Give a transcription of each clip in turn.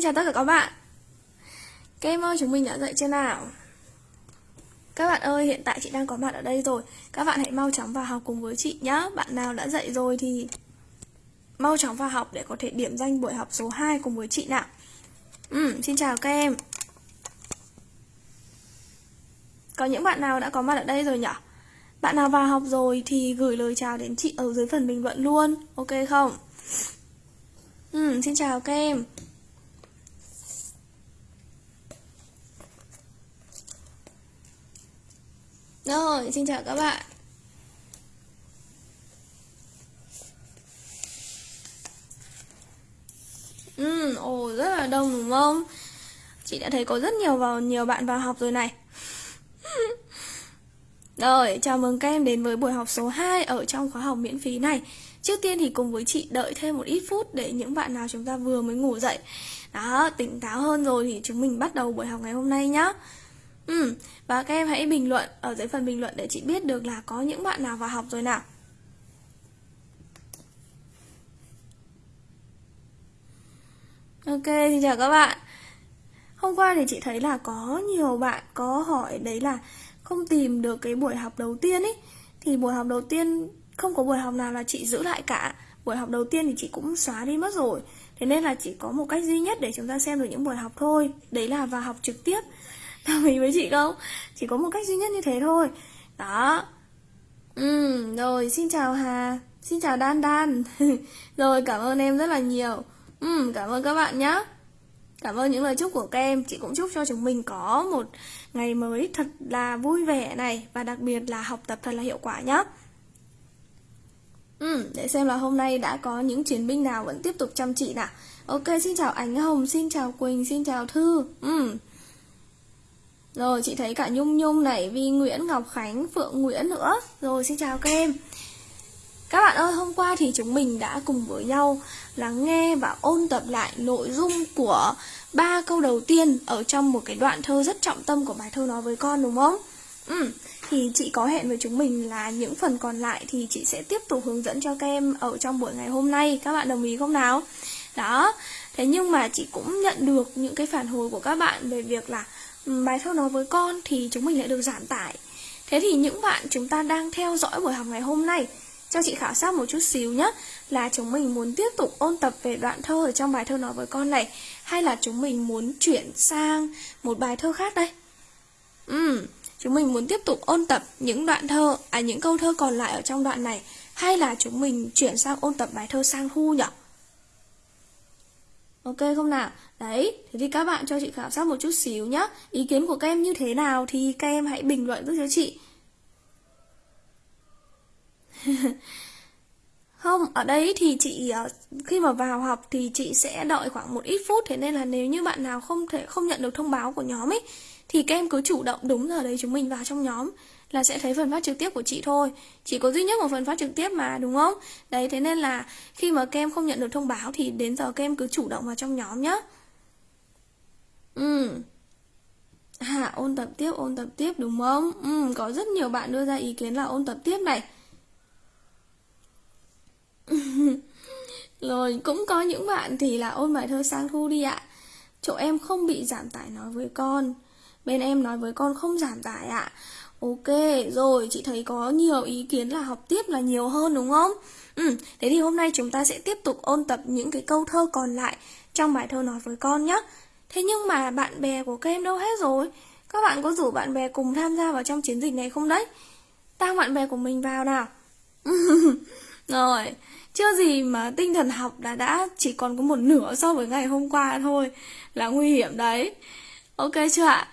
Xin chào tất cả các bạn. Các em ơi chúng mình đã dậy chưa nào? Các bạn ơi hiện tại chị đang có mặt ở đây rồi. Các bạn hãy mau chóng vào học cùng với chị nhé Bạn nào đã dậy rồi thì Mau chóng vào học để có thể điểm danh buổi học số 2 cùng với chị nào. Ừ, Xin chào các em. Có những bạn nào đã có mặt ở đây rồi nhỉ Bạn nào vào học rồi thì gửi lời chào đến chị ở dưới phần bình luận luôn. Ok không? Ừ, xin chào các em. Rồi, xin chào các bạn. Ừ, ồ, rất là đông đúng không? Chị đã thấy có rất nhiều vào nhiều bạn vào học rồi này. Rồi, chào mừng các em đến với buổi học số 2 ở trong khóa học miễn phí này. Trước tiên thì cùng với chị đợi thêm một ít phút để những bạn nào chúng ta vừa mới ngủ dậy. Đó, tỉnh táo hơn rồi thì chúng mình bắt đầu buổi học ngày hôm nay nhé Ừ, và các em hãy bình luận ở dưới phần bình luận để chị biết được là có những bạn nào vào học rồi nào. Ok, xin chào các bạn. Hôm qua thì chị thấy là có nhiều bạn có hỏi đấy là không tìm được cái buổi học đầu tiên ấy Thì buổi học đầu tiên không có buổi học nào là chị giữ lại cả. Buổi học đầu tiên thì chị cũng xóa đi mất rồi. Thế nên là chỉ có một cách duy nhất để chúng ta xem được những buổi học thôi. Đấy là vào học trực tiếp. Đồng ý với chị không? Chỉ có một cách duy nhất như thế thôi. Đó. Ừ, rồi xin chào Hà. Xin chào Đan Đan Rồi cảm ơn em rất là nhiều. Ừ, cảm ơn các bạn nhé Cảm ơn những lời chúc của các em. Chị cũng chúc cho chúng mình có một ngày mới thật là vui vẻ này Và đặc biệt là học tập thật là hiệu quả nhé Ừ, để xem là hôm nay đã có những chiến binh nào vẫn tiếp tục chăm chỉ nào. Ok, xin chào Ánh Hồng, xin chào Quỳnh, xin chào Thư. Ừ. Rồi, chị thấy cả Nhung Nhung này, Vi Nguyễn, Ngọc Khánh, Phượng Nguyễn nữa Rồi, xin chào các em Các bạn ơi, hôm qua thì chúng mình đã cùng với nhau lắng nghe và ôn tập lại nội dung của ba câu đầu tiên ở trong một cái đoạn thơ rất trọng tâm của bài thơ nói với con đúng không? Ừ, thì chị có hẹn với chúng mình là những phần còn lại thì chị sẽ tiếp tục hướng dẫn cho các em ở trong buổi ngày hôm nay. Các bạn đồng ý không nào? Đó, thế nhưng mà chị cũng nhận được những cái phản hồi của các bạn về việc là bài thơ nói với con thì chúng mình lại được giảm tải. Thế thì những bạn chúng ta đang theo dõi buổi học ngày hôm nay cho chị khảo sát một chút xíu nhé Là chúng mình muốn tiếp tục ôn tập về đoạn thơ ở trong bài thơ nói với con này Hay là chúng mình muốn chuyển sang một bài thơ khác đây Ừ, chúng mình muốn tiếp tục ôn tập những đoạn thơ, à những câu thơ còn lại ở trong đoạn này Hay là chúng mình chuyển sang ôn tập bài thơ sang thu nhỉ? Ok không nào? Đấy, thế thì các bạn cho chị khảo sát một chút xíu nhé Ý kiến của các em như thế nào thì các em hãy bình luận giúp cho chị. Không, ở đây thì chị ờ, khi mà vào học thì chị sẽ đợi khoảng một ít phút. Thế nên là nếu như bạn nào không thể không nhận được thông báo của nhóm ấy Thì các em cứ chủ động đúng giờ đấy chúng mình vào trong nhóm. Là sẽ thấy phần phát trực tiếp của chị thôi. Chỉ có duy nhất một phần phát trực tiếp mà đúng không? Đấy thế nên là khi mà kem không nhận được thông báo Thì đến giờ kem cứ chủ động vào trong nhóm nhá. Ừ. À ôn tập tiếp ôn tập tiếp đúng không? Ừ, có rất nhiều bạn đưa ra ý kiến là ôn tập tiếp này. Rồi cũng có những bạn thì là ôn bài thơ sang thu đi ạ. Chỗ em không bị giảm tải nói với con. Bên em nói với con không giảm tải ạ. Ok, rồi chị thấy có nhiều ý kiến là học tiếp là nhiều hơn đúng không? Ừ, thế thì hôm nay chúng ta sẽ tiếp tục ôn tập những cái câu thơ còn lại trong bài thơ nói với con nhé Thế nhưng mà bạn bè của các em đâu hết rồi? Các bạn có rủ bạn bè cùng tham gia vào trong chiến dịch này không đấy? Tăng bạn bè của mình vào nào Rồi, chưa gì mà tinh thần học đã đã chỉ còn có một nửa so với ngày hôm qua thôi Là nguy hiểm đấy Ok chưa ạ?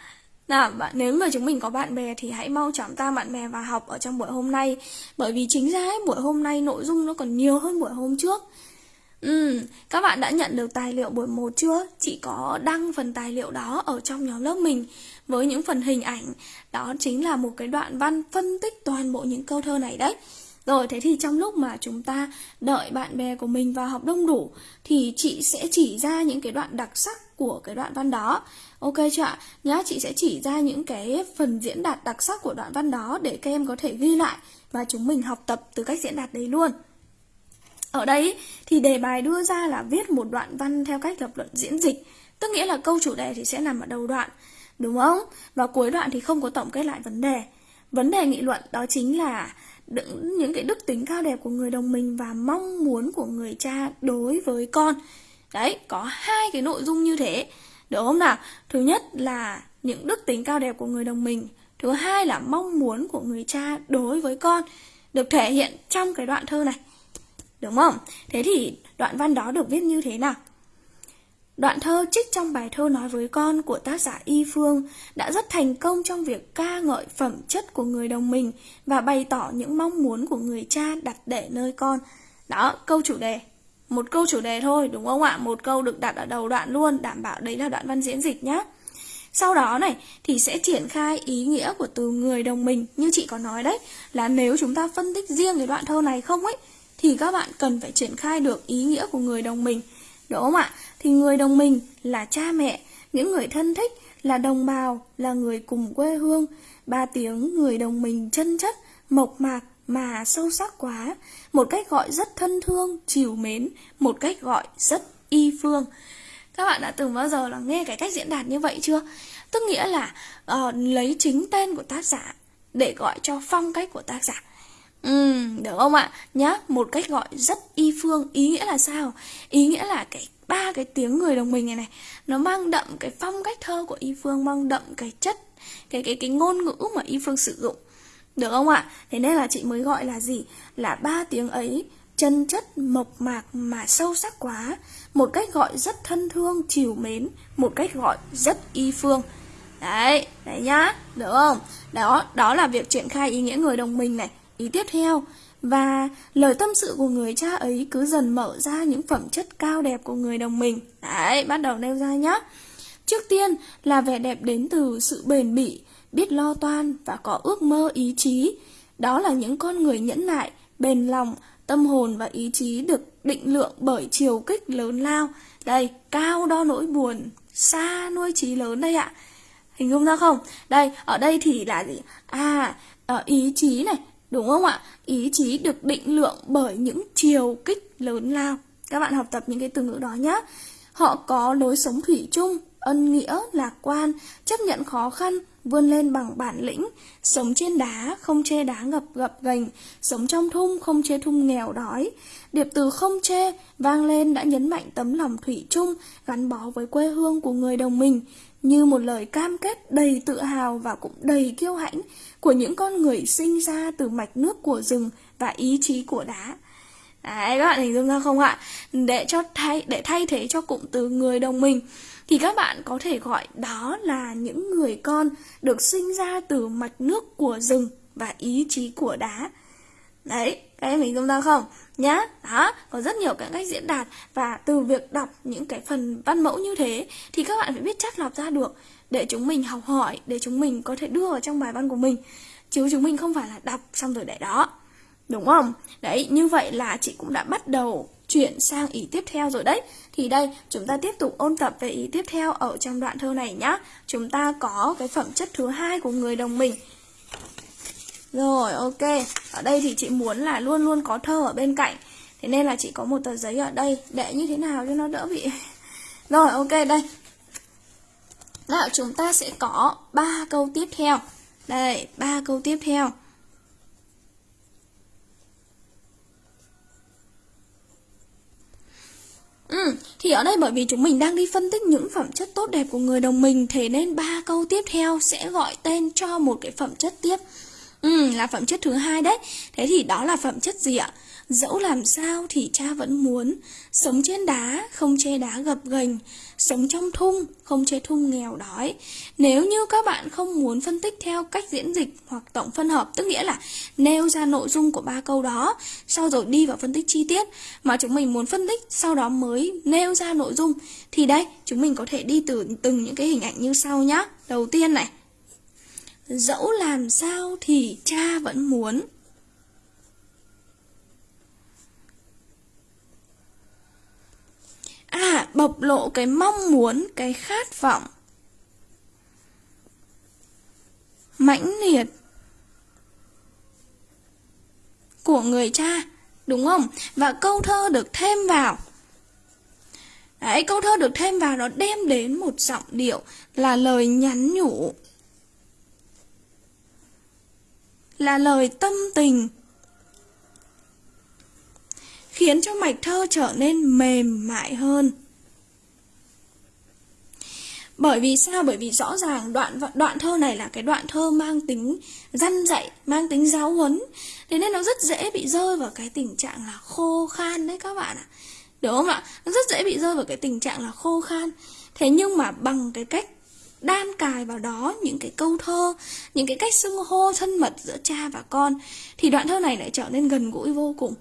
Nào, bạn, nếu mà chúng mình có bạn bè thì hãy mau chóng ta bạn bè vào học ở trong buổi hôm nay Bởi vì chính ra ấy, buổi hôm nay nội dung nó còn nhiều hơn buổi hôm trước Ừ, các bạn đã nhận được tài liệu buổi 1 chưa? Chị có đăng phần tài liệu đó ở trong nhóm lớp mình Với những phần hình ảnh Đó chính là một cái đoạn văn phân tích toàn bộ những câu thơ này đấy rồi thế thì trong lúc mà chúng ta đợi bạn bè của mình vào học đông đủ thì chị sẽ chỉ ra những cái đoạn đặc sắc của cái đoạn văn đó. Ok chưa ạ? Nhá, chị sẽ chỉ ra những cái phần diễn đạt đặc sắc của đoạn văn đó để các em có thể ghi lại và chúng mình học tập từ cách diễn đạt đấy luôn. Ở đây thì đề bài đưa ra là viết một đoạn văn theo cách lập luận diễn dịch Tức nghĩa là câu chủ đề thì sẽ nằm ở đầu đoạn, đúng không? Và cuối đoạn thì không có tổng kết lại vấn đề. Vấn đề nghị luận đó chính là những cái đức tính cao đẹp của người đồng mình và mong muốn của người cha đối với con. Đấy, có hai cái nội dung như thế. Được không nào? Thứ nhất là những đức tính cao đẹp của người đồng mình. Thứ hai là mong muốn của người cha đối với con được thể hiện trong cái đoạn thơ này. Đúng không? Thế thì đoạn văn đó được viết như thế nào? Đoạn thơ trích trong bài thơ nói với con của tác giả Y Phương đã rất thành công trong việc ca ngợi phẩm chất của người đồng mình và bày tỏ những mong muốn của người cha đặt để nơi con. Đó, câu chủ đề. Một câu chủ đề thôi, đúng không ạ? Một câu được đặt ở đầu đoạn luôn, đảm bảo đấy là đoạn văn diễn dịch nhé. Sau đó này thì sẽ triển khai ý nghĩa của từ người đồng mình Như chị có nói đấy Là nếu chúng ta phân tích riêng cái đoạn thơ này không ấy Thì các bạn cần phải triển khai được ý nghĩa của người đồng mình Đúng không ạ? Thì người đồng mình là cha mẹ Những người thân thích là đồng bào Là người cùng quê hương Ba tiếng người đồng mình chân chất Mộc mạc mà sâu sắc quá Một cách gọi rất thân thương, chiều mến Một cách gọi rất y phương các bạn đã từng bao giờ là nghe cái cách diễn đạt như vậy chưa? Tức nghĩa là uh, lấy chính tên của tác giả để gọi cho phong cách của tác giả. Ừ, được không ạ? Nhá, một cách gọi rất y phương, ý nghĩa là sao? Ý nghĩa là cái ba cái tiếng người đồng mình này này nó mang đậm cái phong cách thơ của y phương mang đậm cái chất cái cái cái ngôn ngữ mà y phương sử dụng được không ạ? Thế nên là chị mới gọi là gì? Là ba tiếng ấy, chân chất mộc mạc mà sâu sắc quá. Một cách gọi rất thân thương, chiều mến. Một cách gọi rất y phương. Đấy đấy nhá. Được không? Đó đó là việc triển khai ý nghĩa người đồng minh này. Ý tiếp theo. Và lời tâm sự của người cha ấy cứ dần mở ra những phẩm chất cao đẹp của người đồng mình đấy, bắt đầu nêu ra nhá. Trước tiên là vẻ đẹp đến từ sự bền bỉ biết lo toan và có ước mơ ý chí đó là những con người nhẫn nại bền lòng Tâm hồn và ý chí được định lượng bởi chiều kích lớn lao. Đây, cao đo nỗi buồn, xa nuôi trí lớn đây ạ. Hình dung ra không? Đây, ở đây thì là gì? À, ờ, ý chí này, đúng không ạ? Ý chí được định lượng bởi những chiều kích lớn lao. Các bạn học tập những cái từ ngữ đó nhé. Họ có lối sống thủy chung, ân nghĩa, lạc quan, chấp nhận khó khăn, vươn lên bằng bản lĩnh, sống trên đá, không chê đá ngập gập gành, sống trong thung, không chê thung nghèo đói. Điệp từ không chê vang lên đã nhấn mạnh tấm lòng thủy chung gắn bó với quê hương của người đồng mình, như một lời cam kết đầy tự hào và cũng đầy kiêu hãnh của những con người sinh ra từ mạch nước của rừng và ý chí của đá. Đấy, các bạn hình dung ra không ạ? Để cho thay để thay thế cho cụm từ người đồng mình thì các bạn có thể gọi đó là những người con được sinh ra từ mạch nước của rừng và ý chí của đá. Đấy, các em hình dung ra không? Nhá, đó, có rất nhiều các cách diễn đạt và từ việc đọc những cái phần văn mẫu như thế thì các bạn phải biết chắc lọc ra được để chúng mình học hỏi, để chúng mình có thể đưa vào trong bài văn của mình. Chứ chúng mình không phải là đọc xong rồi để đó. Đúng không? Đấy, như vậy là chị cũng đã bắt đầu chuyển sang ý tiếp theo rồi đấy. Thì đây, chúng ta tiếp tục ôn tập về ý tiếp theo ở trong đoạn thơ này nhá. Chúng ta có cái phẩm chất thứ hai của người đồng mình. Rồi, ok. Ở đây thì chị muốn là luôn luôn có thơ ở bên cạnh. Thế nên là chị có một tờ giấy ở đây để như thế nào cho nó đỡ bị... Rồi, ok, đây. Nào, chúng ta sẽ có ba câu tiếp theo. Đây, ba câu tiếp theo. Ừ, thì ở đây bởi vì chúng mình đang đi phân tích những phẩm chất tốt đẹp của người đồng mình Thế nên ba câu tiếp theo sẽ gọi tên cho một cái phẩm chất tiếp Ừ, là phẩm chất thứ hai đấy Thế thì đó là phẩm chất gì ạ? Dẫu làm sao thì cha vẫn muốn. Sống trên đá, không chê đá gập ghềnh. Sống trong thung, không chê thung nghèo đói. Nếu như các bạn không muốn phân tích theo cách diễn dịch hoặc tổng phân hợp Tức nghĩa là nêu ra nội dung của ba câu đó Sau rồi đi vào phân tích chi tiết Mà chúng mình muốn phân tích sau đó mới nêu ra nội dung Thì đây, chúng mình có thể đi từ từng những cái hình ảnh như sau nhá. Đầu tiên này Dẫu làm sao thì cha vẫn muốn. À, bộc lộ cái mong muốn, cái khát vọng mãnh liệt của người cha, đúng không? Và câu thơ được thêm vào Đấy, câu thơ được thêm vào nó đem đến một giọng điệu là lời nhắn nhủ. Là lời tâm tình. Khiến cho mạch thơ trở nên mềm mại hơn. Bởi vì sao? Bởi vì rõ ràng đoạn đoạn thơ này là cái đoạn thơ mang tính răn dạy, mang tính giáo huấn. Thế nên nó rất dễ bị rơi vào cái tình trạng là khô khan đấy các bạn ạ. Đúng không ạ? Nó rất dễ bị rơi vào cái tình trạng là khô khan. Thế nhưng mà bằng cái cách đan cài vào đó những cái câu thơ, những cái cách xưng hô thân mật giữa cha và con thì đoạn thơ này lại trở nên gần gũi vô cùng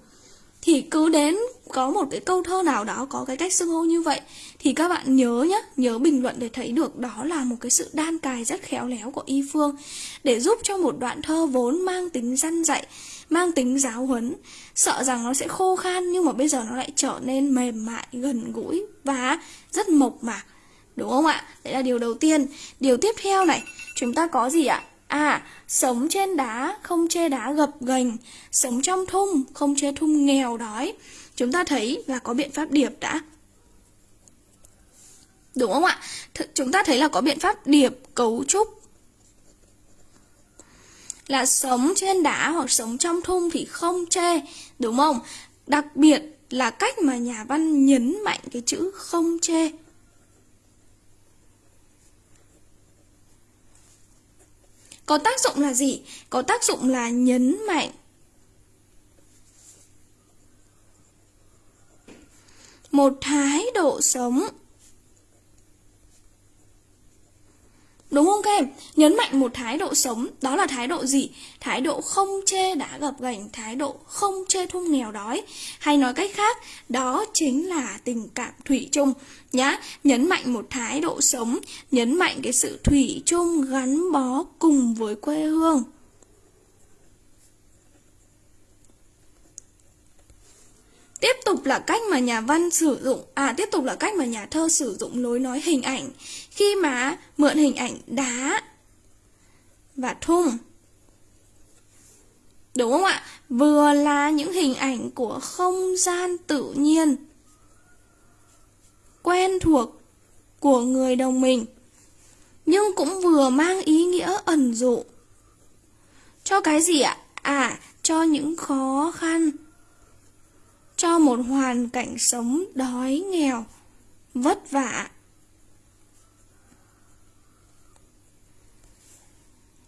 thì cứ đến có một cái câu thơ nào đó, có cái cách xưng hô như vậy, thì các bạn nhớ nhé nhớ bình luận để thấy được đó là một cái sự đan cài rất khéo léo của y phương để giúp cho một đoạn thơ vốn mang tính răn dạy, mang tính giáo huấn. Sợ rằng nó sẽ khô khan nhưng mà bây giờ nó lại trở nên mềm mại, gần gũi và rất mộc mạc. Đúng không ạ? Đấy là điều đầu tiên. Điều tiếp theo này, chúng ta có gì ạ? À, sống trên đá, không chê đá gập ghềnh, sống trong thung, không chê thung nghèo đói. Chúng ta thấy là có biện pháp điệp đã. Đúng không ạ? Th chúng ta thấy là có biện pháp điệp cấu trúc. Là sống trên đá hoặc sống trong thung thì không chê, đúng không? Đặc biệt là cách mà nhà văn nhấn mạnh cái chữ không chê. Có tác dụng là gì? Có tác dụng là nhấn mạnh một thái độ sống Đúng không các em? Nhấn mạnh một thái độ sống, đó là thái độ gì? Thái độ không chê đã gập gành, thái độ không chê thung nghèo đói. Hay nói cách khác, đó chính là tình cảm thủy chung nhá. Nhấn mạnh một thái độ sống, nhấn mạnh cái sự thủy chung gắn bó cùng với quê hương. Tiếp tục là cách mà nhà văn sử dụng À tiếp tục là cách mà nhà thơ sử dụng lối nói hình ảnh Khi mà mượn hình ảnh đá Và thung Đúng không ạ? Vừa là những hình ảnh của không gian tự nhiên Quen thuộc của người đồng mình Nhưng cũng vừa mang ý nghĩa ẩn dụ Cho cái gì ạ? À, cho những khó khăn cho một hoàn cảnh sống đói nghèo, vất vả.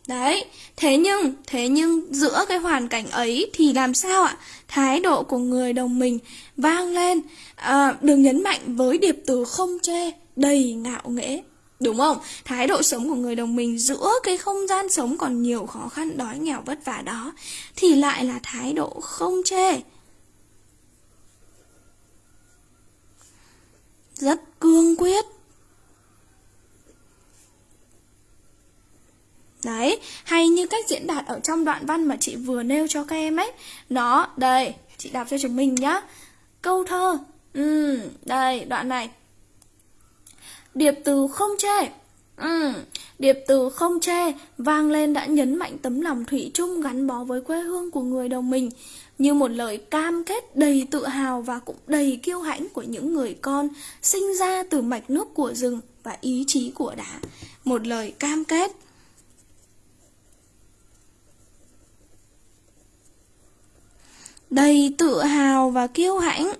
Đấy, thế nhưng, thế nhưng giữa cái hoàn cảnh ấy thì làm sao ạ? Thái độ của người đồng mình vang lên, à, được nhấn mạnh với điệp từ không chê, đầy ngạo nghễ. Đúng không? Thái độ sống của người đồng mình giữa cái không gian sống còn nhiều khó khăn đói nghèo vất vả đó thì lại là thái độ không chê. Rất cương quyết. Đấy, hay như cách diễn đạt ở trong đoạn văn mà chị vừa nêu cho các em ấy. Nó, đây, chị đọc cho chúng mình nhá. Câu thơ, ừ, đây, đoạn này. Điệp từ không chê. Ừ, điệp từ không chê vang lên đã nhấn mạnh tấm lòng thủy chung gắn bó với quê hương của người đồng mình như một lời cam kết đầy tự hào và cũng đầy kiêu hãnh của những người con sinh ra từ mạch nước của rừng và ý chí của đá. Một lời cam kết. Đầy tự hào và kiêu hãnh.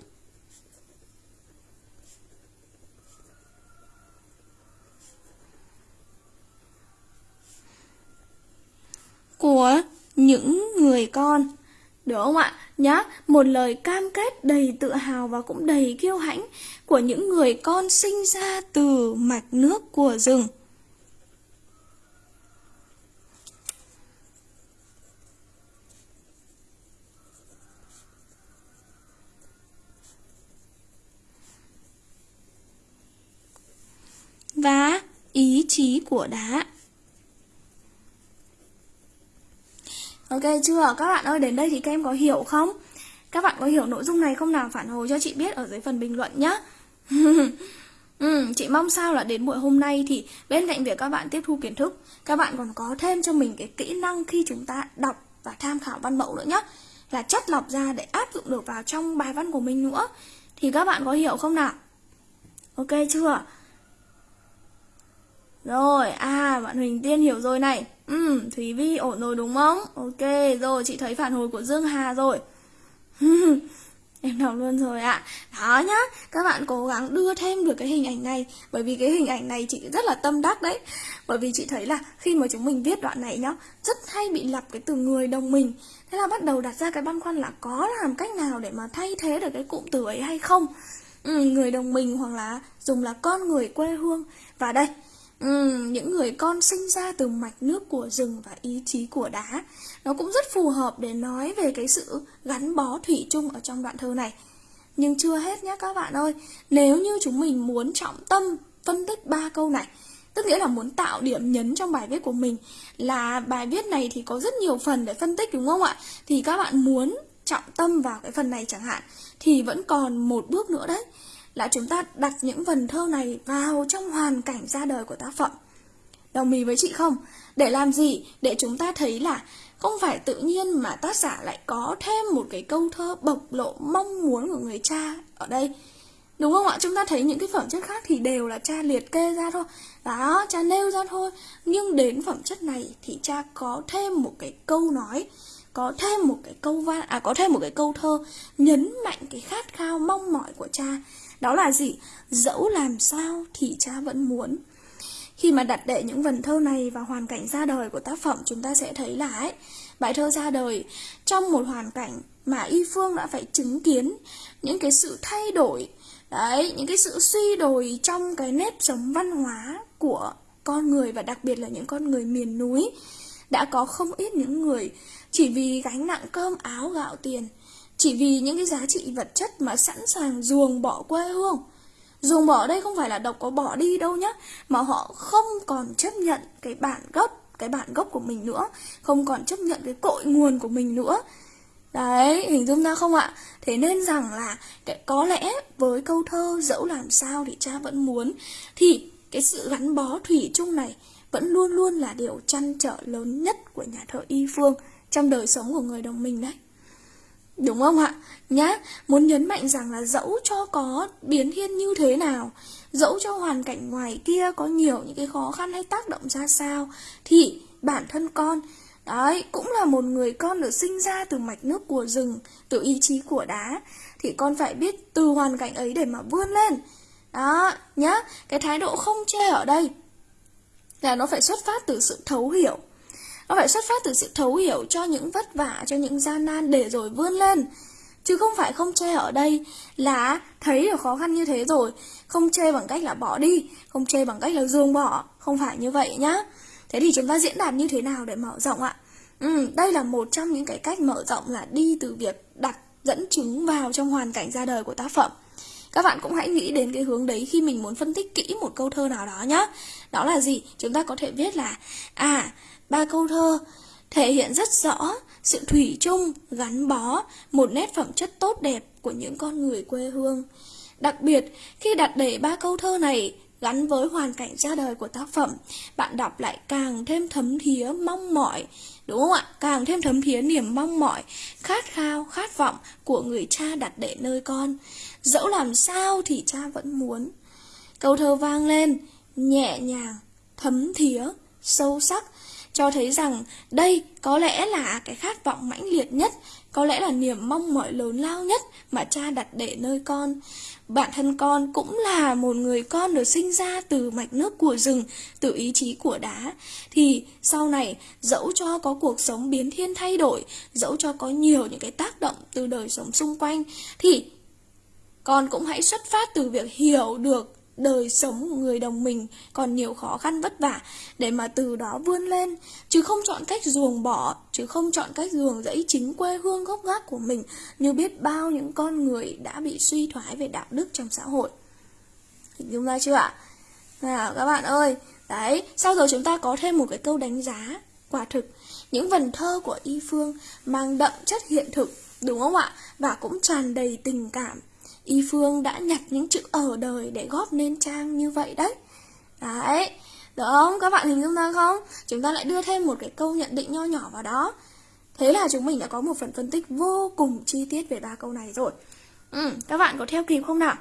của những người con được không ạ? Nhá, một lời cam kết đầy tự hào và cũng đầy kiêu hãnh của những người con sinh ra từ mạch nước của rừng. Và ý chí của đá. Ok chưa? Các bạn ơi, đến đây thì các em có hiểu không? Các bạn có hiểu nội dung này không nào? Phản hồi cho chị biết ở dưới phần bình luận nhé. ừ, chị mong sao là đến buổi hôm nay thì bên cạnh việc các bạn tiếp thu kiến thức, các bạn còn có thêm cho mình cái kỹ năng khi chúng ta đọc và tham khảo văn mẫu nữa nhé. Là chất lọc ra để áp dụng được vào trong bài văn của mình nữa. Thì các bạn có hiểu không nào? Ok chưa? Rồi, à, bạn Huỳnh Tiên hiểu rồi này. Ừ, Thúy Vi ổn rồi đúng không? Ok, rồi, chị thấy phản hồi của Dương Hà rồi. Em đọc luôn rồi ạ. Đó nhá Các bạn cố gắng đưa thêm được cái hình ảnh này Bởi vì cái hình ảnh này chị rất là tâm đắc đấy. Bởi vì chị thấy là khi mà chúng mình viết đoạn này nhá Rất hay bị lặp cái từ người đồng mình. Thế là bắt đầu đặt ra cái băn khoăn là Có làm cách nào để mà thay thế được cái cụm từ ấy hay không? Ừ, Người đồng mình hoặc là dùng là con người quê hương. Và đây Ừ, những người con sinh ra từ mạch nước của rừng và ý chí của đá. Nó cũng rất phù hợp để nói về cái sự gắn bó thủy chung ở trong đoạn thơ này. Nhưng chưa hết nhé các bạn ơi Nếu như chúng mình muốn trọng tâm phân tích ba câu này Tức nghĩa là muốn tạo điểm nhấn trong bài viết của mình Là bài viết này thì có rất nhiều phần để phân tích đúng không ạ? Thì các bạn muốn trọng tâm vào cái phần này chẳng hạn Thì vẫn còn một bước nữa đấy là chúng ta đặt những vần thơ này vào trong hoàn cảnh ra đời của tác phẩm. Đồng ý với chị không? Để làm gì? Để chúng ta thấy là không phải tự nhiên mà tác giả lại có thêm một cái câu thơ bộc lộ mong muốn của người cha ở đây. Đúng không ạ? Chúng ta thấy những cái phẩm chất khác thì đều là cha liệt kê ra thôi. Đó, cha nêu ra thôi. Nhưng đến phẩm chất này thì cha có thêm một cái câu nói có thêm một cái câu văn à có thêm một cái câu thơ nhấn mạnh cái khát khao mong mỏi của cha đó là gì? Dẫu làm sao thì cha vẫn muốn. Khi mà đặt đệ những vần thơ này vào hoàn cảnh ra đời của tác phẩm chúng ta sẽ thấy là ấy, bài thơ ra đời trong một hoàn cảnh mà Y Phương đã phải chứng kiến những cái sự thay đổi, đấy, những cái sự suy đồi trong cái nếp sống văn hóa của con người và đặc biệt là những con người miền núi. Đã có không ít những người chỉ vì gánh nặng cơm áo gạo tiền chỉ vì những cái giá trị vật chất mà sẵn sàng ruồng bỏ quê hương. Ruồng bỏ đây không phải là độc có bỏ đi đâu nhá Mà họ không còn chấp nhận cái bản gốc Cái bản gốc của mình nữa Không còn chấp nhận cái cội nguồn của mình nữa. Đấy, hình dung ra không ạ? Thế nên rằng là có lẽ với câu thơ dẫu làm sao thì cha vẫn muốn Thì cái sự gắn bó thủy chung này vẫn luôn luôn là điều chăn trở lớn nhất của nhà thơ Y Phương Trong đời sống của người đồng minh đấy. Đúng không ạ? Nhá, muốn nhấn mạnh rằng là dẫu cho có biến thiên như thế nào Dẫu cho hoàn cảnh ngoài kia có nhiều những cái khó khăn hay tác động ra sao Thì bản thân con Đấy, cũng là một người con được sinh ra từ mạch nước của rừng Từ ý chí của đá Thì con phải biết từ hoàn cảnh ấy để mà vươn lên Đó, nhá Cái thái độ không chê ở đây Là nó phải xuất phát từ sự thấu hiểu nó phải xuất phát từ sự thấu hiểu cho những vất vả, cho những gian nan để rồi vươn lên. Chứ không phải không chê ở đây là thấy được khó khăn như thế rồi. Không chê bằng cách là bỏ đi, không chê bằng cách là dương bỏ. Không phải như vậy nhá. Thế thì chúng ta diễn đạt như thế nào để mở rộng ạ? Ừ, đây là một trong những cái cách mở rộng là đi từ việc đặt dẫn chứng vào trong hoàn cảnh ra đời của tác phẩm. Các bạn cũng hãy nghĩ đến cái hướng đấy khi mình muốn phân tích kỹ một câu thơ nào đó nhá. Đó là gì? Chúng ta có thể viết là À, ba câu thơ thể hiện rất rõ sự thủy chung, gắn bó, một nét phẩm chất tốt đẹp của những con người quê hương. Đặc biệt, khi đặt để ba câu thơ này gắn với hoàn cảnh ra đời của tác phẩm, bạn đọc lại càng thêm thấm thía mong mỏi, đúng không ạ? Càng thêm thấm thía niềm mong mỏi, khát khao, khát vọng của người cha đặt để nơi con. Dẫu làm sao thì cha vẫn muốn. Câu thơ vang lên, nhẹ nhàng, thấm thía, sâu sắc, cho thấy rằng đây có lẽ là cái khát vọng mãnh liệt nhất, có lẽ là niềm mong mỏi lớn lao nhất mà cha đặt để nơi con. Bản thân con cũng là một người con được sinh ra từ mạch nước của rừng, từ ý chí của đá. Thì sau này, dẫu cho có cuộc sống biến thiên thay đổi, dẫu cho có nhiều những cái tác động từ đời sống xung quanh, thì con cũng hãy xuất phát từ việc hiểu được đời sống người đồng mình còn nhiều khó khăn vất vả để mà từ đó vươn lên. Chứ không chọn cách ruồng bỏ, chứ không chọn cách ruồng rẫy chính quê hương gốc gác của mình như biết bao những con người đã bị suy thoái về đạo đức trong xã hội. Hình dung ra chưa ạ? Nào, các bạn ơi, đấy, sau rồi chúng ta có thêm một cái câu đánh giá quả thực. Những vần thơ của y phương mang đậm chất hiện thực, đúng không ạ? Và cũng tràn đầy tình cảm Y Phương đã nhặt những chữ ở đời để góp nên trang như vậy đấy Đấy, được không? Các bạn hình dung ra không? Chúng ta lại đưa thêm một cái câu nhận định nho nhỏ vào đó Thế là chúng mình đã có một phần phân tích vô cùng chi tiết về ba câu này rồi ừ, Các bạn có theo kịp không nào?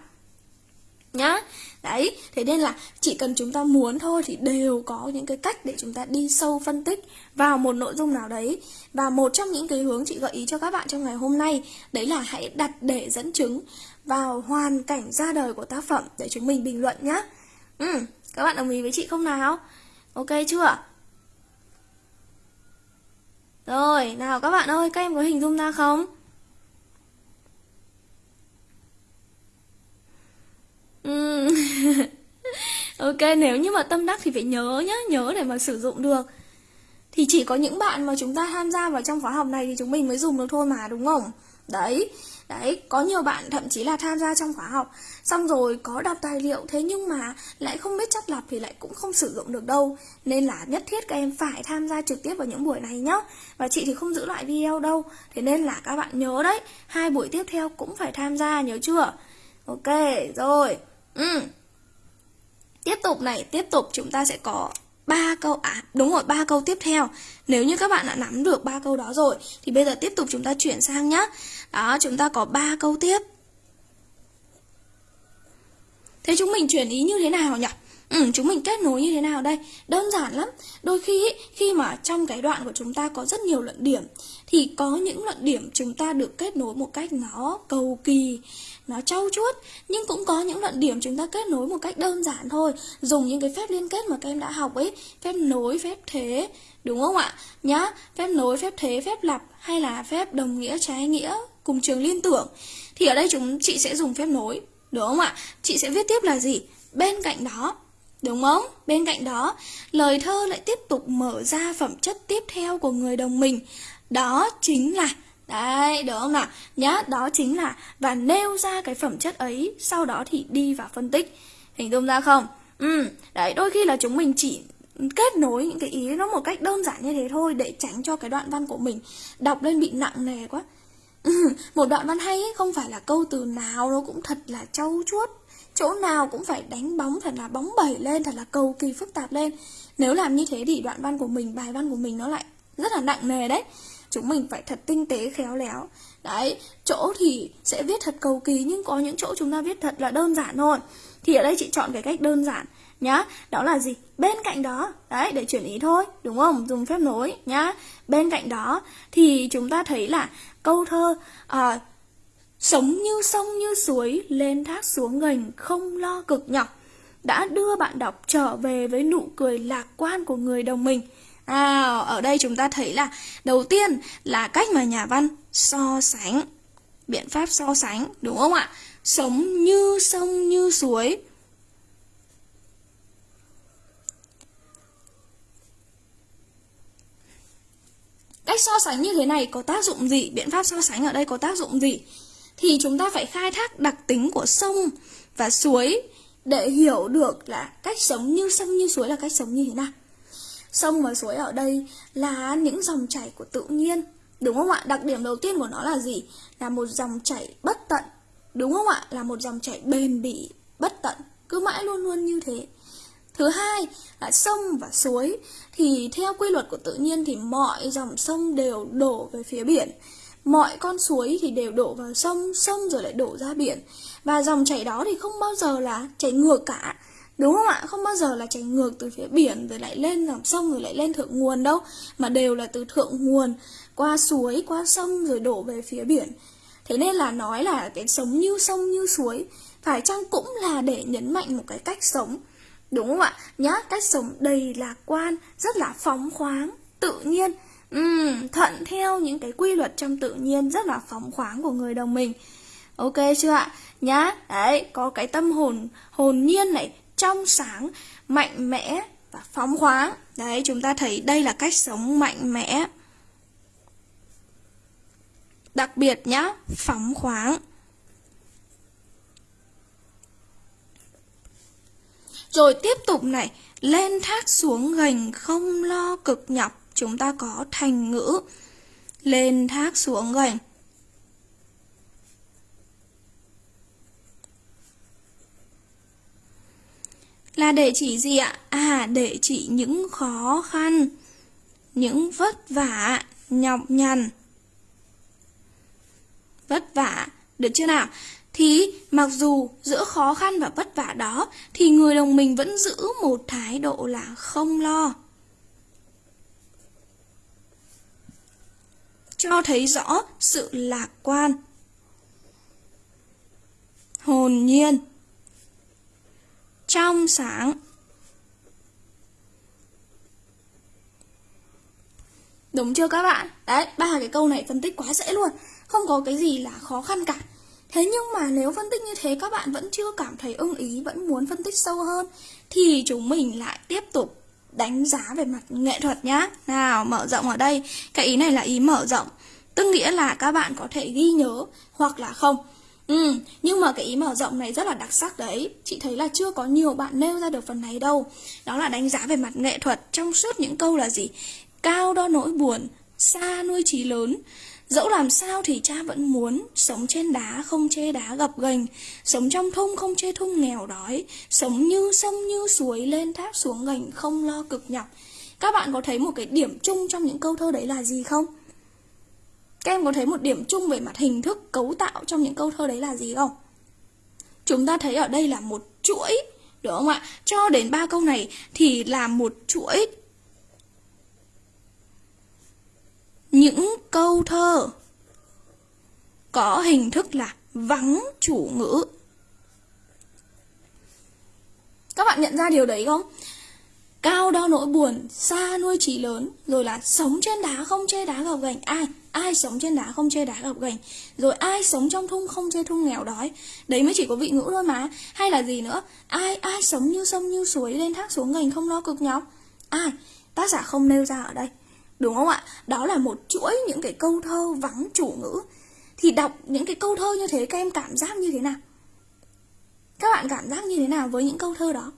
Nhá. Đấy thế nên là chỉ cần chúng ta muốn thôi thì đều có những cái cách để chúng ta đi sâu phân tích vào một nội dung nào đấy. Và một trong những cái hướng chị gợi ý cho các bạn trong ngày hôm nay đấy là hãy đặt để dẫn chứng vào hoàn cảnh ra đời của tác phẩm để chúng mình bình luận nhá. Ừ, các bạn đồng ý với chị không nào? Ok chưa? Rồi nào các bạn ơi các em có hình dung ra không? Ừ. Ok, nếu như mà tâm đắc thì phải nhớ nhá, nhớ để mà sử dụng được. Thì chỉ có những bạn mà chúng ta tham gia vào trong khóa học này thì chúng mình mới dùng được thôi mà, đúng không? Đấy đấy, có nhiều bạn thậm chí là tham gia trong khóa học, xong rồi có đọc tài liệu, thế nhưng mà lại không biết chắt lọc thì lại cũng không sử dụng được đâu. Nên là nhất thiết các em phải tham gia trực tiếp vào những buổi này nhá. Và chị thì không giữ lại video đâu, thế nên là các bạn nhớ đấy, hai buổi tiếp theo cũng phải tham gia, nhớ chưa? Ok, rồi ừ. tiếp tục này, tiếp tục chúng ta sẽ có ba câu à đúng rồi, ba câu tiếp theo. Nếu như các bạn đã nắm được ba câu đó rồi, thì bây giờ tiếp tục chúng ta chuyển sang nhá. Đó, chúng ta có ba câu tiếp. Thế chúng mình chuyển ý như thế nào nhỉ? Ừ, chúng mình kết nối như thế nào đây? Đơn giản lắm. Đôi khi khi mà trong cái đoạn của chúng ta có rất nhiều luận điểm thì có những luận điểm chúng ta được kết nối một cách nó cầu kỳ, nó trau chuốt nhưng cũng có những luận điểm chúng ta kết nối một cách đơn giản thôi dùng những cái phép liên kết mà các em đã học ấy phép nối phép thế đúng không ạ nhá phép nối phép thế phép lặp hay là phép đồng nghĩa trái nghĩa cùng trường liên tưởng thì ở đây chúng chị sẽ dùng phép nối đúng không ạ chị sẽ viết tiếp là gì bên cạnh đó Đúng không? Bên cạnh đó, lời thơ lại tiếp tục mở ra phẩm chất tiếp theo của người đồng mình. Đó chính là Đấy, được không nào? Nhá, đó chính là và nêu ra cái phẩm chất ấy, sau đó thì đi vào phân tích. Hình dung ra không? Ừ, đấy, đôi khi là chúng mình chỉ kết nối những cái ý nó một cách đơn giản như thế thôi để tránh cho cái đoạn văn của mình đọc lên bị nặng nề quá. một đoạn văn hay ấy, không phải là câu từ nào nó cũng thật là trau chuốt chỗ nào cũng phải đánh bóng thật là bóng bẩy lên thật là cầu kỳ phức tạp lên. Nếu làm như thế thì đoạn văn của mình bài văn của mình nó lại rất là nặng nề đấy. Chúng mình phải thật tinh tế khéo léo. Đấy chỗ thì sẽ viết thật cầu kỳ nhưng có những chỗ chúng ta viết thật là đơn giản thôi. Thì ở đây chị chọn cái cách đơn giản nhá. Đó là gì? Bên cạnh đó đấy để chuyển ý thôi đúng không? Dùng phép nối nhá. Bên cạnh đó thì chúng ta thấy là câu thơ uh, sống như sông như suối lên thác xuống ngành không lo cực nhọc đã đưa bạn đọc trở về với nụ cười lạc quan của người đồng mình. À, ở đây chúng ta thấy là đầu tiên là cách mà nhà văn so sánh biện pháp so sánh đúng không ạ? Sống như sông như suối. Cách so sánh như thế này có tác dụng gì? Biện pháp so sánh ở đây có tác dụng gì? Thì chúng ta phải khai thác đặc tính của sông và suối để hiểu được là cách sống như sông như suối là cách sống như thế nào Sông và suối ở đây là những dòng chảy của tự nhiên Đúng không ạ? Đặc điểm đầu tiên của nó là gì? Là một dòng chảy bất tận Đúng không ạ? Là một dòng chảy bền bỉ, bất tận Cứ mãi luôn luôn như thế Thứ hai là sông và suối Thì theo quy luật của tự nhiên thì mọi dòng sông đều đổ về phía biển Mọi con suối thì đều đổ vào sông, sông rồi lại đổ ra biển. Và dòng chảy đó thì không bao giờ là chảy ngược cả. Đúng không ạ? Không bao giờ là chảy ngược từ phía biển rồi lại lên dòng sông rồi lại lên thượng nguồn đâu Mà đều là từ thượng nguồn qua suối, qua sông rồi đổ về phía biển. Thế nên là nói là cái sống như sông như suối Phải chăng cũng là để nhấn mạnh một cái cách sống. Đúng không ạ? Nhá, cách sống đầy lạc quan, rất là phóng khoáng, tự nhiên uhm, Thuận theo những cái quy luật trong tự nhiên rất là phóng khoáng của người đồng mình Ok chưa ạ? Nhá, đấy, có cái tâm hồn hồn nhiên này, trong sáng, mạnh mẽ và phóng khoáng. Đấy, chúng ta thấy đây là cách sống mạnh mẽ. Đặc biệt nhá, phóng khoáng. Rồi tiếp tục này, lên thác xuống gành không lo cực nhọc, chúng ta có thành ngữ. Lên thác xuống gành Là để chỉ gì ạ? À, để chỉ những khó khăn, những vất vả, nhọc nhằn. Vất vả, được chưa nào? thì mặc dù giữa khó khăn và vất vả đó thì người đồng mình vẫn giữ một thái độ là không lo. Cho thấy rõ sự lạc quan. Hồn nhiên. Trong sáng. Đúng chưa các bạn? Đấy, ba cái câu này phân tích quá dễ luôn Không có cái gì là khó khăn cả Thế nhưng mà nếu phân tích như thế các bạn vẫn chưa cảm thấy ưng ý Vẫn muốn phân tích sâu hơn Thì chúng mình lại tiếp tục đánh giá về mặt nghệ thuật nhá. Nào, mở rộng ở đây. Cái ý này là ý mở rộng. Tức nghĩa là các bạn có thể ghi nhớ hoặc là không. Ừ, nhưng mà cái ý mở rộng này rất là đặc sắc đấy. Chị thấy là chưa có nhiều bạn nêu ra được phần này đâu. Đó là đánh giá về mặt nghệ thuật Trong suốt những câu là gì? Cao đo nỗi buồn Xa nuôi trí lớn. Dẫu làm sao thì cha vẫn muốn Sống trên đá không chê đá gập ghềnh, Sống trong thung không chê thung nghèo đói, Sống như sông như suối Lên thác xuống gành không lo cực nhọc Các bạn có thấy một cái điểm chung trong những câu thơ đấy là gì không? Các em có thấy một điểm chung về mặt hình thức cấu tạo trong những câu thơ đấy là gì không? Chúng ta thấy ở đây là một chuỗi, Đúng không ạ? Cho đến ba câu này thì là một chuỗi những câu thơ có hình thức là vắng chủ ngữ. Các bạn nhận ra điều đấy không? Cao đo nỗi buồn, xa nuôi trí lớn, rồi là sống trên đá không chê đá gặp gành Ai? Ai sống trên đá không chê đá gặp gành Rồi ai sống trong thung không chê thung nghèo đói. Đấy mới chỉ có vị ngữ thôi mà. Hay là gì nữa? Ai ai sống như sông như suối lên thác xuống gành không lo cực nhọc. Ai? Tác giả không nêu ra ở đây. Đúng không ạ? Đó là một chuỗi những cái câu thơ vắng chủ ngữ Thì đọc những cái câu thơ như thế các em cảm giác như thế nào? Các bạn cảm giác như thế nào với những câu thơ đó?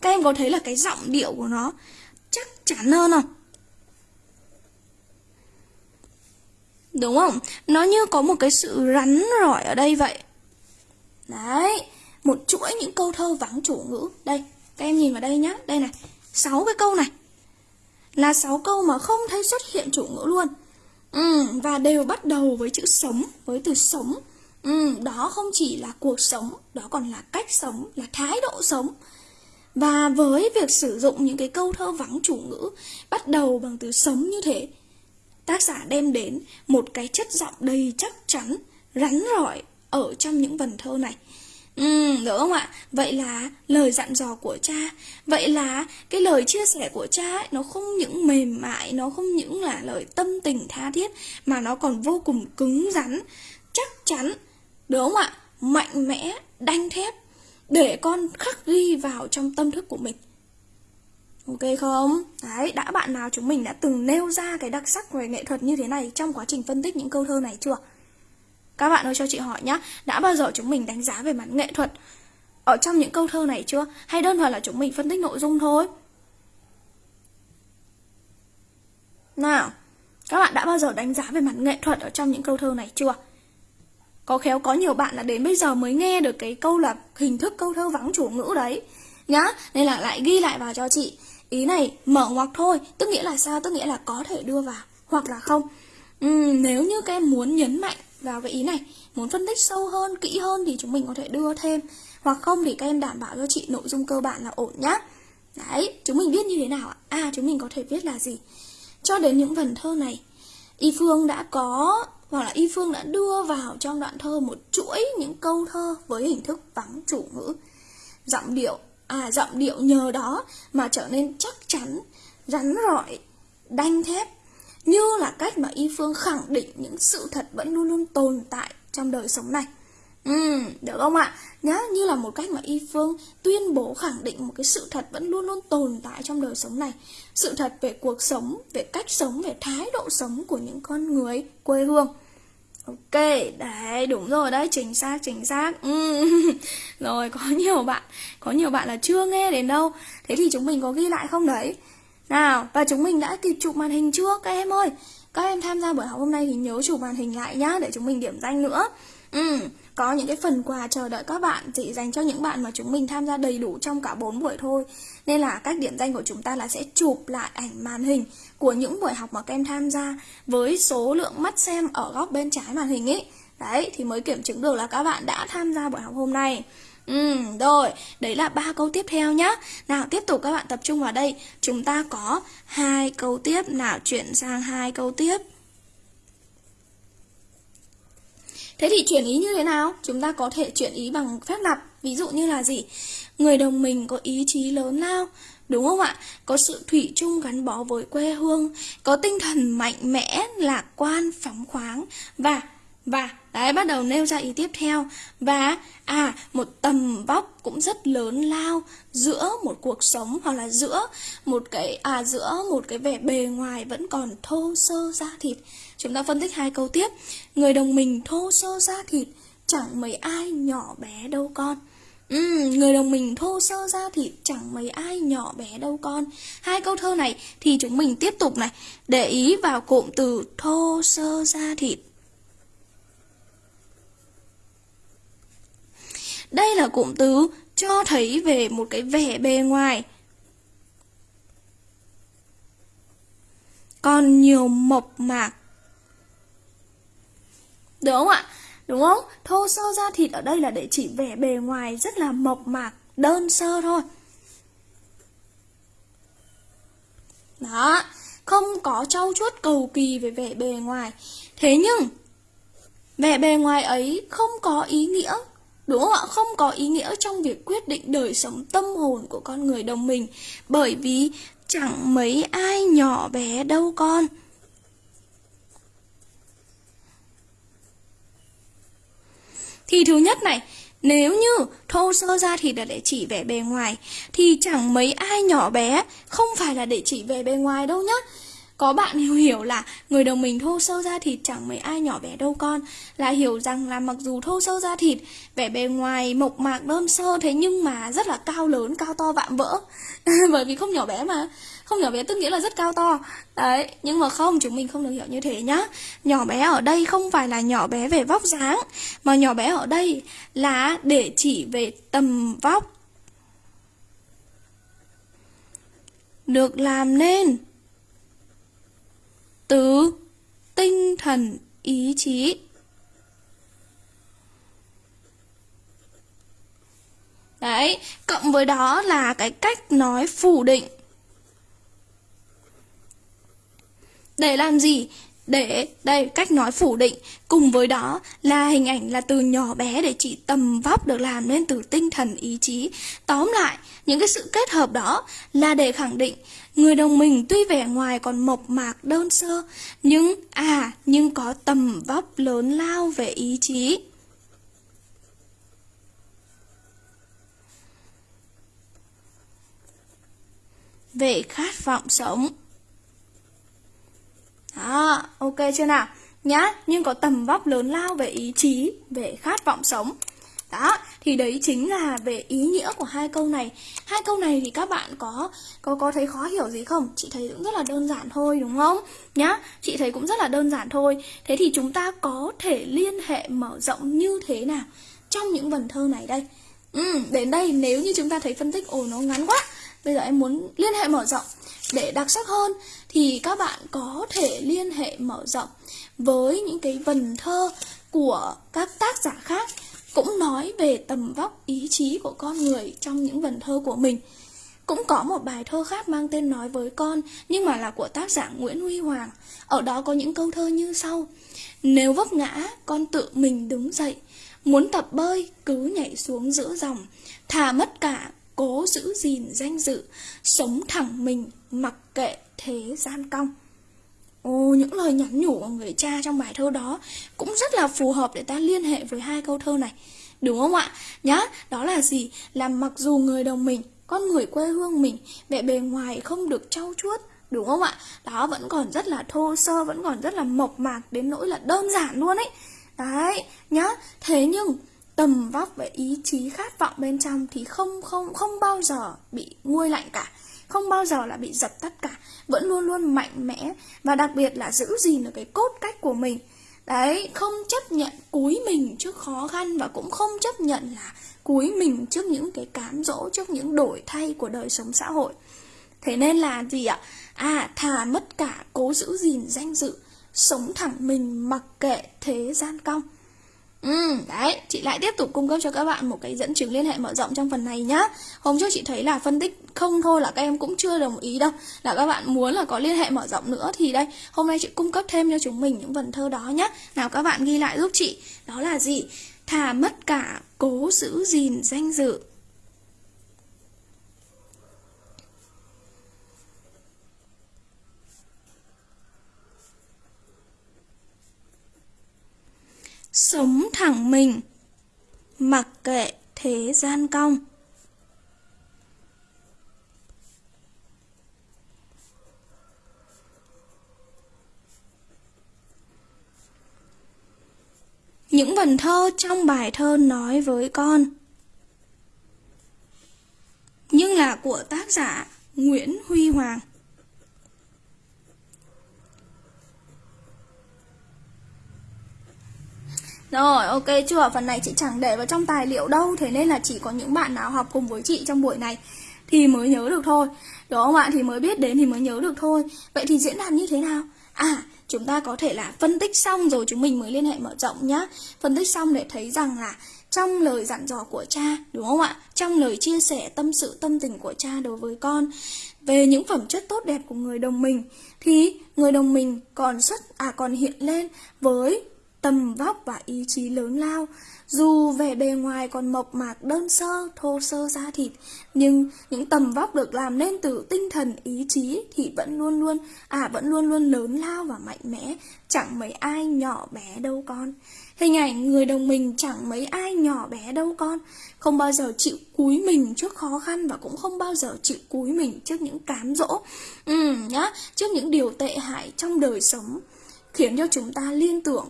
Các em có thấy là cái giọng điệu của nó chắc chắn hơn không? Đúng không? Nó như có một cái sự rắn rỏi ở đây vậy Đấy Một chuỗi những câu thơ vắng chủ ngữ Đây, các em nhìn vào đây nhá Đây này 6 cái câu này. Là 6 câu mà không thấy xuất hiện chủ ngữ luôn. Ừ, và đều bắt đầu với chữ sống với từ sống. Ừ, đó không chỉ là cuộc sống đó còn là cách sống là thái độ sống. Và với việc sử dụng những cái câu thơ vắng chủ ngữ bắt đầu bằng từ sống như thế tác giả đem đến một cái chất giọng đầy chắc chắn rắn rỏi ở trong những vần thơ này. Ừ, đúng không ạ? Vậy là lời dặn dò của cha Vậy là cái lời chia sẻ của cha ấy, Nó không những mềm mại Nó không những là lời tâm tình tha thiết Mà nó còn vô cùng cứng rắn Chắc chắn Đúng không ạ? Mạnh mẽ, đanh thép Để con khắc ghi vào trong tâm thức của mình Ok không? Đấy, đã bạn nào chúng mình đã từng nêu ra cái đặc sắc về nghệ thuật như thế này Trong quá trình phân tích những câu thơ này chưa? Các bạn ơi cho chị hỏi nhá Đã bao giờ chúng mình đánh giá về mặt nghệ thuật? Ở trong những câu thơ này chưa? Hay đơn thuần là chúng mình phân tích nội dung thôi? Nào Các bạn đã bao giờ đánh giá về mặt nghệ thuật Ở trong những câu thơ này chưa? Có khéo có nhiều bạn là đến bây giờ mới nghe được cái câu là hình thức câu thơ vắng chủ ngữ đấy. Nhá Nên là lại ghi lại vào cho chị. Ý này mở ngoặc thôi Tức nghĩa là sao? Tức nghĩa là có thể đưa vào Hoặc là không. Uhm, Nếu như các em muốn nhấn mạnh vào cái ý này Muốn phân tích sâu hơn, kỹ hơn thì chúng mình có thể đưa thêm Hoặc không thì các em đảm bảo cho chị nội dung cơ bản là ổn nhá Đấy, chúng mình viết như thế nào ạ? À, chúng mình có thể viết là gì? Cho đến những vần thơ này Y Phương đã có hoặc là Y Phương đã đưa vào trong đoạn thơ một chuỗi những câu thơ với hình thức vắng chủ ngữ Giọng điệu, à giọng điệu nhờ đó mà trở nên chắc chắn, rắn rỏi, đanh thép như là cách mà y phương khẳng định những sự thật vẫn luôn luôn tồn tại trong đời sống này Ừ, được không ạ? Nhá, như là một cách mà Y Phương tuyên bố khẳng định một cái sự thật vẫn luôn luôn tồn tại trong đời sống này Sự thật về cuộc sống, về cách sống, về thái độ sống của những con người quê hương Ok, đấy, đúng rồi đấy, chính xác, chính xác ừ. Rồi, có nhiều bạn, có nhiều bạn là chưa nghe đến đâu Thế thì chúng mình có ghi lại không đấy? Nào, và chúng mình đã kịp chụp màn hình chưa các em ơi? Các em tham gia buổi học hôm nay thì nhớ chụp màn hình lại nhá để chúng mình điểm danh nữa. Ừ, có những cái phần quà chờ đợi các bạn chỉ dành cho những bạn mà chúng mình tham gia đầy đủ trong cả 4 buổi thôi. Nên là cách điểm danh của chúng ta là sẽ chụp lại ảnh màn hình của những buổi học mà các em tham gia với số lượng mắt xem ở góc bên trái màn hình ấy. Đấy, thì mới kiểm chứng được là các bạn đã tham gia buổi học hôm nay. Ừ, rồi, đấy là ba câu tiếp theo nhá. Nào, tiếp tục các bạn tập trung vào đây. Chúng ta có hai câu tiếp, nào chuyển sang hai câu tiếp. Thế thì chuyển ý như thế nào? Chúng ta có thể chuyển ý bằng phép lặp. Ví dụ như là gì? Người đồng mình có ý chí lớn lao. Đúng không ạ? Có sự thủy chung gắn bó với quê hương, có tinh thần mạnh mẽ, lạc quan, phóng khoáng và và đấy bắt đầu nêu ra ý tiếp theo. Và à một tầm vóc cũng rất lớn lao giữa một cuộc sống hoặc là giữa một cái à giữa một cái vẻ bề ngoài vẫn còn thô sơ da thịt. Chúng ta phân tích hai câu tiếp. Người đồng mình thô sơ da thịt chẳng mấy ai nhỏ bé đâu con. Ừ, người đồng mình thô sơ da thịt chẳng mấy ai nhỏ bé đâu con. Hai câu thơ này thì chúng mình tiếp tục này Để ý vào cụm từ thô sơ da thịt. Đây là cụm từ cho thấy về một cái vẻ bề ngoài. Còn nhiều mộc mạc. Đúng không ạ? Đúng không? Thô sơ da thịt ở đây là để chỉ vẻ bề ngoài rất là mộc mạc, đơn sơ thôi. Đó, không có trau chuốt cầu kỳ về vẻ bề ngoài. Thế nhưng, vẻ bề ngoài ấy không có ý nghĩa Đúng không ạ? Không có ý nghĩa trong việc quyết định đời sống tâm hồn của con người đồng mình Bởi vì chẳng mấy ai nhỏ bé đâu con Thì thứ nhất này, nếu như thô sơ ra thì là để chỉ vẻ bề ngoài Thì chẳng mấy ai nhỏ bé Không phải là để chỉ vẻ bề ngoài đâu nhá có bạn hiểu hiểu là người đồng mình thô sơ da thịt chẳng mấy ai nhỏ bé đâu con. Là hiểu rằng là mặc dù thô sơ da thịt Vẻ bề ngoài mộc mạc đơn sơ thế nhưng mà rất là cao lớn, cao to vạm vỡ. Bởi vì không nhỏ bé mà. Không nhỏ bé tức nghĩa là rất cao to. Đấy, nhưng mà không, chúng mình không được hiểu như thế nhá. Nhỏ bé ở đây không phải là nhỏ bé về vóc dáng Mà nhỏ bé ở đây là để chỉ về tầm vóc. Được làm nên từ tinh thần ý chí Đấy, cộng với đó là cái cách nói phủ định Để làm gì? Để, đây, cách nói phủ định. Cùng với đó là hình ảnh là từ nhỏ bé để chỉ tầm vóc được làm nên từ tinh thần ý chí. Tóm lại, những cái sự kết hợp đó là để khẳng định Người đồng mình tuy vẻ ngoài còn mộc mạc đơn sơ Nhưng, à, nhưng có tầm vóc lớn lao về ý chí. Về khát vọng sống đó, ok chưa nào? Nhá, nhưng có tầm vóc lớn lao về ý chí, về khát vọng sống. Đó, thì đấy chính là về ý nghĩa của hai câu này. Hai câu này thì các bạn có có có thấy khó hiểu gì không? Chị thấy cũng rất là đơn giản thôi đúng không? Nhá, chị thấy cũng rất là đơn giản thôi. Thế thì chúng ta có thể liên hệ mở rộng như thế nào trong những vần thơ này đây? Ừ, đến đây nếu như chúng ta thấy phân tích ồ nó ngắn quá Bây giờ em muốn liên hệ mở rộng để đặc sắc hơn thì các bạn có thể liên hệ mở rộng với những cái vần thơ của các tác giả khác cũng nói về tầm vóc ý chí của con người trong những vần thơ của mình. Cũng có một bài thơ khác mang tên Nói với con nhưng mà là của tác giả Nguyễn Huy Hoàng. Ở đó có những câu thơ như sau. Nếu vấp ngã, con tự mình đứng dậy. Muốn tập bơi, cứ nhảy xuống giữa dòng. Thà mất cả, cố giữ gìn danh dự, sống thẳng mình, mặc kệ thế gian cong. Ồ, những lời nhắn nhủ của người cha trong bài thơ đó cũng rất là phù hợp để ta liên hệ với hai câu thơ này. Đúng không ạ? Nhá, đó là gì? Là mặc dù người đồng mình, con người quê hương mình, vẻ bề ngoài không được trau chuốt, đúng không ạ? Đó vẫn còn rất là thô sơ, vẫn còn rất là mộc mạc đến nỗi là đơn giản luôn ấy. Đấy, nhá. Thế nhưng tầm vóc và ý chí khát vọng bên trong thì không không không bao giờ bị nguôi lạnh cả không bao giờ là bị dập tắt cả vẫn luôn luôn mạnh mẽ và đặc biệt là giữ gìn được cái cốt cách của mình Đấy, không chấp nhận cúi mình trước khó khăn và cũng không chấp nhận là cúi mình trước những cái cám dỗ, trước những đổi thay của đời sống xã hội. Thế nên là gì ạ? À, thà mất cả cố giữ gìn danh dự, sống thẳng mình mặc kệ thế gian cong. Ừ, đấy, chị lại tiếp tục cung cấp cho các bạn một cái dẫn chứng liên hệ mở rộng trong phần này nhá. Hôm trước chị thấy là phân tích không thôi là các em cũng chưa đồng ý đâu. Là các bạn muốn là có liên hệ mở rộng nữa thì đây, hôm nay chị cung cấp thêm cho chúng mình những vần thơ đó nhá. Nào các bạn ghi lại giúp chị. Đó là gì? Thà mất cả, cố giữ gìn danh dự. Sống thẳng mình. Mặc kệ thế gian cong. Những vần thơ trong bài thơ nói với con. Nhưng là của tác giả Nguyễn Huy Hoàng. Rồi, ok chưa? Phần này chị chẳng để vào trong tài liệu đâu Thế nên là chỉ có những bạn nào học cùng với chị trong buổi này Thì mới nhớ được thôi Đúng không ạ? Thì mới biết đến thì mới nhớ được thôi Vậy thì diễn đàn như thế nào? À, chúng ta có thể là phân tích xong rồi chúng mình mới liên hệ mở rộng nhá Phân tích xong để thấy rằng là trong lời dặn dò của cha, đúng không ạ? Trong lời chia sẻ tâm sự tâm tình của cha đối với con về những phẩm chất tốt đẹp của người đồng mình thì người đồng mình còn xuất à còn hiện lên với tầm vóc và ý chí lớn lao. Dù vẻ bề ngoài còn mộc mạc đơn sơ, thô sơ da thịt, nhưng những tầm vóc được làm nên từ tinh thần ý chí thì vẫn luôn luôn, à vẫn luôn luôn lớn lao và mạnh mẽ, chẳng mấy ai nhỏ bé đâu con. Hình ảnh người đồng mình chẳng mấy ai nhỏ bé đâu con Không bao giờ chịu cúi mình trước khó khăn Và cũng không bao giờ chịu cúi mình trước những cám dỗ ừ, nhá Trước những điều tệ hại trong đời sống Khiến cho chúng ta liên tưởng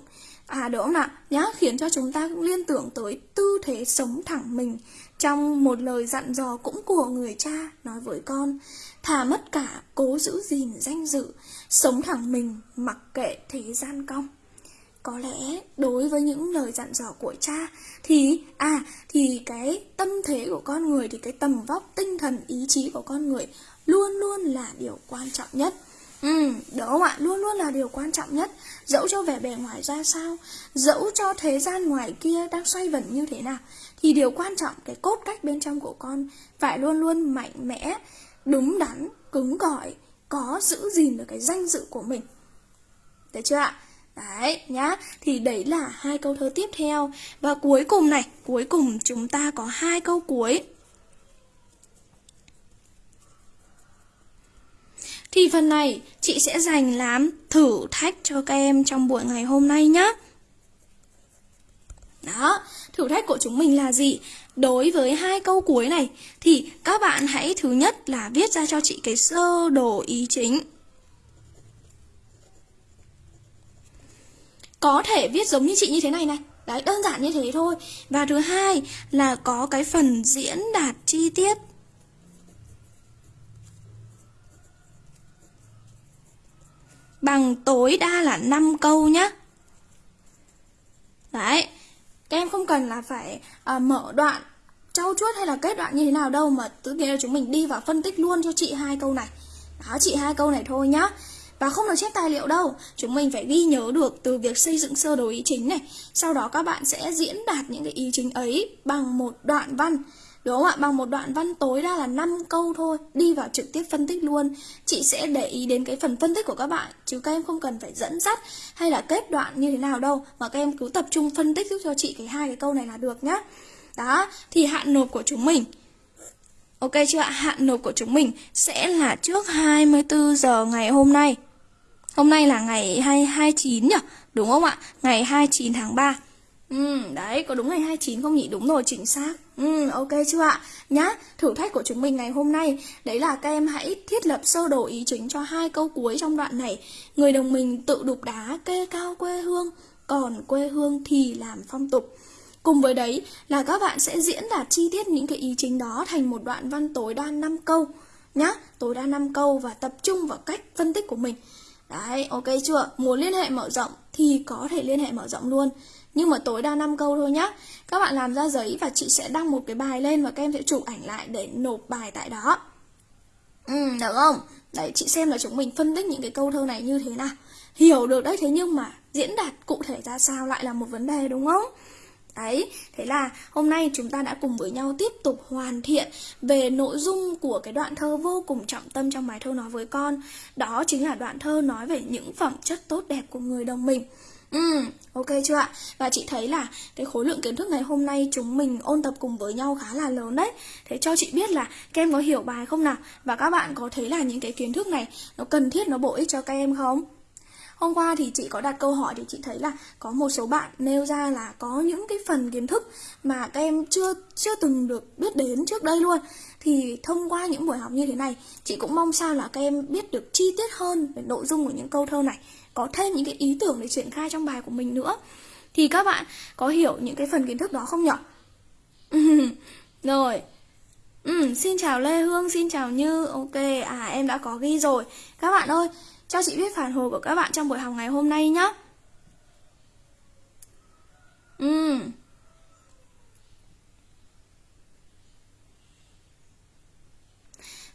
À đúng không ạ? Nhá, khiến cho chúng ta liên tưởng tới tư thế sống thẳng mình. Trong một lời dặn dò cũng của người cha nói với con Thà mất cả, cố giữ gìn danh dự Sống thẳng mình, mặc kệ thế gian cong. Có lẽ đối với những lời dặn dò của cha thì à thì cái tâm thế của con người thì cái tầm vóc tinh thần ý chí của con người luôn luôn là điều quan trọng nhất. Ừ, đúng không ạ? Luôn luôn là điều quan trọng nhất Dẫu cho vẻ bề ngoài ra sao Dẫu cho thế gian ngoài kia đang xoay vẩn như thế nào Thì điều quan trọng, cái cốt cách bên trong của con Phải luôn luôn mạnh mẽ, đúng đắn, cứng cỏi Có giữ gìn được cái danh dự của mình Được chưa ạ? Đấy nhá Thì đấy là hai câu thơ tiếp theo Và cuối cùng này Cuối cùng chúng ta có hai câu cuối Thì phần này chị sẽ dành làm thử thách cho các em trong buổi ngày hôm nay nhé. Đó, thử thách của chúng mình là gì? Đối với hai câu cuối này thì các bạn hãy thứ nhất là viết ra cho chị cái sơ đồ ý chính. Có thể viết giống như chị như thế này này. Đấy, đơn giản như thế thôi. Và thứ hai là có cái phần diễn đạt chi tiết. Bằng tối đa là 5 câu nhé, Đấy, các em không cần là phải uh, mở đoạn trau chuốt hay là kết đoạn như thế nào đâu mà tự nhiên là chúng mình đi vào phân tích luôn cho chị hai câu này. Đó, chị hai câu này thôi nhá. Và không được chép tài liệu đâu Chúng mình phải ghi nhớ được từ việc xây dựng sơ đồ ý chính này Sau đó các bạn sẽ diễn đạt những cái ý chính ấy bằng một đoạn văn Đúng không ạ? Bằng một đoạn văn tối đa là 5 câu thôi Đi vào trực tiếp phân tích luôn Chị sẽ để ý đến cái phần phân tích của các bạn Chứ các em không cần phải dẫn dắt Hay là kết đoạn như thế nào đâu Mà các em cứ tập trung phân tích giúp cho chị cái hai cái câu này là được nhá Đó Thì hạn nộp của chúng mình Ok chưa ạ? Hạn nộp của chúng mình sẽ là trước 24 giờ ngày hôm nay Hôm nay là ngày 29 nhỉ? Đúng không ạ? Ngày 29 tháng 3 Ừ, đấy, có đúng ngày 29 không nhỉ? Đúng rồi, chính xác. Ừ, ok chưa ạ? Nhá, thử thách của chúng mình ngày hôm nay đấy là các em hãy thiết lập sơ đồ ý chính cho hai câu cuối trong đoạn này. Người đồng mình tự đục đá kê cao quê hương, còn quê hương thì làm phong tục. Cùng với đấy là các bạn sẽ diễn đạt chi tiết những cái ý chính đó thành một đoạn văn tối đa 5 câu nhá, tối đa 5 câu và tập trung vào cách phân tích của mình. Đấy, ok chưa? Muốn liên hệ mở rộng thì có thể liên hệ mở rộng luôn nhưng mà tối đa 5 câu thôi nhá. Các bạn làm ra giấy và chị sẽ đăng một cái bài lên Và các em sẽ chụp ảnh lại để nộp bài tại đó. Ừ, được không? Đấy, chị xem là chúng mình phân tích những cái câu thơ này như thế nào. Hiểu được đấy, thế nhưng mà diễn đạt cụ thể ra sao lại là một vấn đề đúng không? Đấy, thế là hôm nay chúng ta đã cùng với nhau tiếp tục hoàn thiện về nội dung của cái đoạn thơ vô cùng trọng tâm trong bài thơ nói với con. Đó chính là đoạn thơ nói về những phẩm chất tốt đẹp của người đồng mình. Ừ, ok chưa ạ? Và chị thấy là cái khối lượng kiến thức ngày hôm nay chúng mình ôn tập cùng với nhau khá là lớn đấy Thế cho chị biết là các em có hiểu bài không nào? Và các bạn có thấy là những cái kiến thức này nó cần thiết, nó bổ ích cho các em không? Hôm qua thì chị có đặt câu hỏi thì chị thấy là có một số bạn nêu ra là có những cái phần kiến thức mà các em chưa chưa từng được biết đến trước đây luôn. Thì thông qua những buổi học như thế này, chị cũng mong sao là các em biết được chi tiết hơn về nội dung của những câu thơ này, có thêm những cái ý tưởng để triển khai trong bài của mình nữa. Thì các bạn có hiểu những cái phần kiến thức đó không nhỉ? Rồi. Ừ, xin chào Lê Hương, xin chào Như. Ok, à em đã có ghi rồi. Các bạn ơi, cho chị biết phản hồi của các bạn trong buổi học ngày hôm nay nhé. Ừ.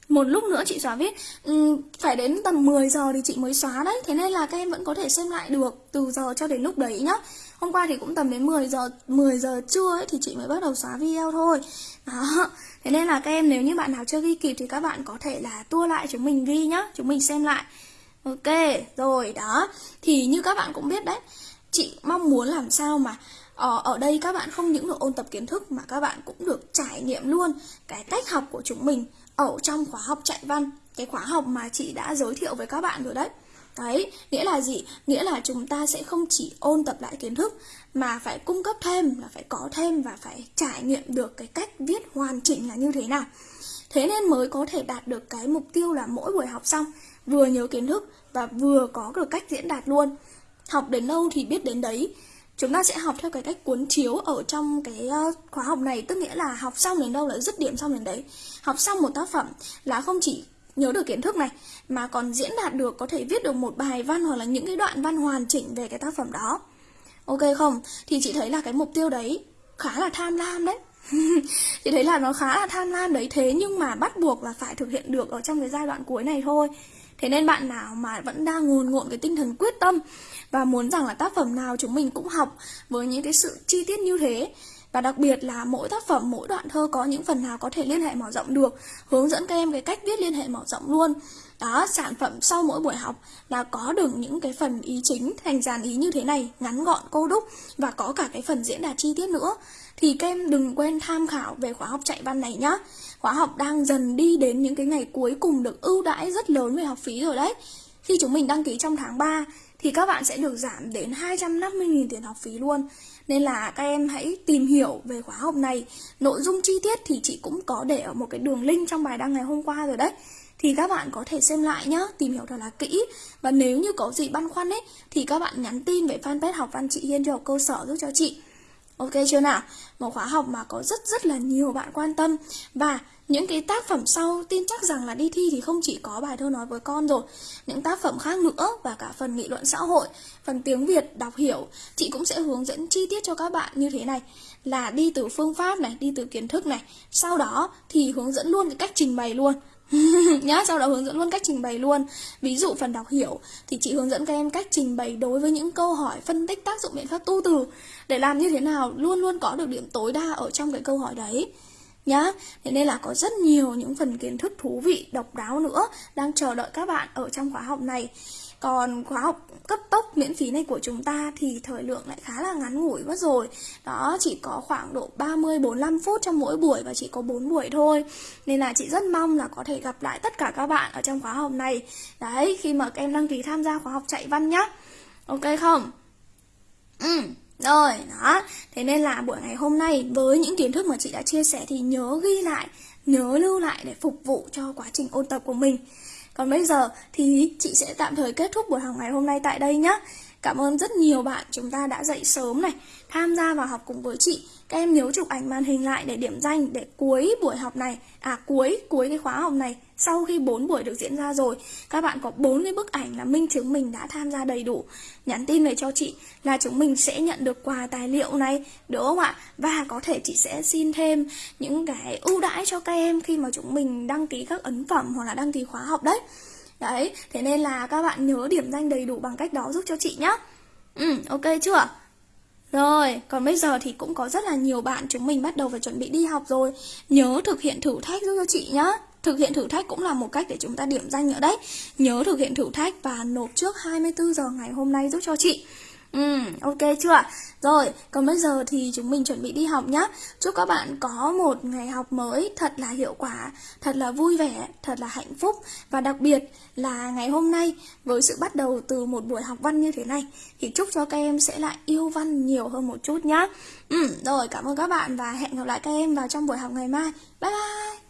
Một lúc nữa chị xóa viết ừ, Phải đến tầm 10 giờ thì chị mới xóa đấy. Thế nên là các em vẫn có thể xem lại được Từ giờ cho đến lúc đấy nhá. Hôm qua thì cũng tầm đến 10 giờ 10 giờ trưa ấy, thì chị mới bắt đầu xóa video thôi. Đó. Thế nên là các em nếu như bạn nào chưa ghi kịp Thì các bạn có thể là tua lại chúng mình ghi nhá. Chúng mình xem lại. Ok, rồi đó. Thì như các bạn cũng biết đấy Chị mong muốn làm sao mà ở, ở đây các bạn không những được ôn tập kiến thức Mà các bạn cũng được trải nghiệm luôn Cái cách học của chúng mình. Ở trong khóa học chạy văn Cái khóa học mà chị đã giới thiệu với các bạn rồi đấy. Đấy, nghĩa là gì? Nghĩa là chúng ta sẽ không chỉ ôn tập lại kiến thức Mà phải cung cấp thêm, là phải có thêm Và phải trải nghiệm được cái cách viết hoàn chỉnh là như thế nào. Thế nên mới có thể đạt được cái mục tiêu là mỗi buổi học xong vừa nhớ kiến thức và vừa có được cách diễn đạt luôn. Học đến đâu thì biết đến đấy chúng ta sẽ học theo cái cách cuốn chiếu ở trong cái ờ, khóa học này. Tức nghĩa là học xong đến đâu là dứt điểm xong đến đấy. Học xong một tác phẩm là không chỉ nhớ được kiến thức này, mà còn diễn đạt được, có thể viết được một bài văn hoặc là những cái đoạn văn hoàn chỉnh về cái tác phẩm đó. Ok không? Thì chị thấy là cái mục tiêu đấy khá là tham lam đấy. Chị thấy là nó khá là tham lam đấy. Thế nhưng mà bắt buộc là phải thực hiện được ở trong cái giai đoạn cuối này thôi. Thế nên bạn nào mà vẫn đang ngồn ngộn cái tinh thần quyết tâm và muốn rằng là tác phẩm nào chúng mình cũng học với những cái sự chi tiết như thế. Và đặc biệt là mỗi tác phẩm, mỗi đoạn thơ có những phần nào có thể liên hệ mở rộng được Hướng dẫn các em cái cách viết liên hệ mở rộng luôn. Đó, sản phẩm sau mỗi buổi học là có được những cái phần ý chính thành dàn ý như thế này Ngắn gọn, cô đúc và có cả cái phần diễn đạt chi tiết nữa. Thì các em đừng quên tham khảo về khóa học chạy văn này nhá. Khóa học đang dần đi đến những cái ngày cuối cùng được ưu đãi rất lớn về học phí rồi đấy. Khi chúng mình đăng ký trong tháng 3 thì các bạn sẽ được giảm đến 250.000 tiền học phí luôn. Nên là các em hãy tìm hiểu về khóa học này. Nội dung chi tiết thì chị cũng có để ở một cái đường link trong bài đăng ngày hôm qua rồi đấy thì các bạn có thể xem lại nhá, tìm hiểu thật là kỹ. Và nếu như có gì băn khoăn ấy Thì các bạn nhắn tin về fanpage học văn chị Hiên cho học cơ sở giúp cho chị. Ok chưa nào? Một khóa học mà có rất rất là nhiều bạn quan tâm. Và những cái tác phẩm sau tin chắc rằng là đi thi thì không chỉ có bài thơ nói với con rồi Những tác phẩm khác nữa và cả phần nghị luận xã hội Phần tiếng Việt đọc hiểu. Chị cũng sẽ hướng dẫn chi tiết cho các bạn như thế này. Là đi từ phương pháp này, đi từ kiến thức này. Sau đó thì hướng dẫn luôn cái cách trình bày luôn. nhá, sau đó hướng dẫn luôn cách trình bày luôn. Ví dụ phần đọc hiểu thì chị hướng dẫn các em cách trình bày đối với những câu hỏi, phân tích tác dụng biện pháp tu từ. Để làm như thế nào, luôn luôn có được điểm tối đa ở trong cái câu hỏi đấy. Nhá, thế nên là có rất nhiều những phần kiến thức thú vị, độc đáo nữa đang chờ đợi các bạn ở trong khóa học này còn khóa học cấp tốc miễn phí này của chúng ta thì thời lượng lại khá là ngắn ngủi mất rồi Đó chỉ có khoảng độ 30-45 phút trong mỗi buổi và chỉ có 4 buổi thôi Nên là chị rất mong là có thể gặp lại tất cả các bạn ở trong khóa học này Đấy khi mà các em đăng ký tham gia khóa học chạy văn nhá Ok không? Ừ rồi, đó. Thế nên là buổi ngày hôm nay với những kiến thức mà chị đã chia sẻ thì nhớ ghi lại, nhớ lưu lại để phục vụ cho quá trình ôn tập của mình. Còn bây giờ thì chị sẽ tạm thời kết thúc buổi học ngày hôm nay tại đây nhé. Cảm ơn rất nhiều bạn chúng ta đã dậy sớm này, tham gia vào học cùng với chị. Các em nhớ chụp ảnh màn hình lại để điểm danh để cuối buổi học này, à cuối cuối cái khóa học này, sau khi 4 buổi được diễn ra rồi, các bạn có 4 cái bức ảnh là minh chứng mình đã tham gia đầy đủ. Nhắn tin về cho chị là chúng mình sẽ nhận được quà tài liệu này, đúng không ạ? Và có thể chị sẽ xin thêm những cái ưu đãi cho các em khi mà chúng mình đăng ký các ấn phẩm hoặc là đăng ký khóa học đấy. Đấy, thế nên là các bạn nhớ điểm danh đầy đủ bằng cách đó giúp cho chị nhé Ừ, ok chưa? Rồi, còn bây giờ thì cũng có rất là nhiều bạn chúng mình bắt đầu phải chuẩn bị đi học rồi Nhớ thực hiện thử thách giúp cho chị nhé Thực hiện thử thách cũng là một cách để chúng ta điểm danh nữa đấy Nhớ thực hiện thử thách và nộp trước 24 giờ ngày hôm nay giúp cho chị Ừ, ok chưa? Rồi, còn bây giờ thì chúng mình chuẩn bị đi học nhé. Chúc các bạn có một ngày học mới thật là hiệu quả, thật là vui vẻ, thật là hạnh phúc và đặc biệt là ngày hôm nay với sự bắt đầu từ một buổi học văn như thế này thì chúc cho các em sẽ lại yêu văn nhiều hơn một chút nhé. Ừ, rồi, cảm ơn các bạn và hẹn gặp lại các em vào trong buổi học ngày mai. Bye bye!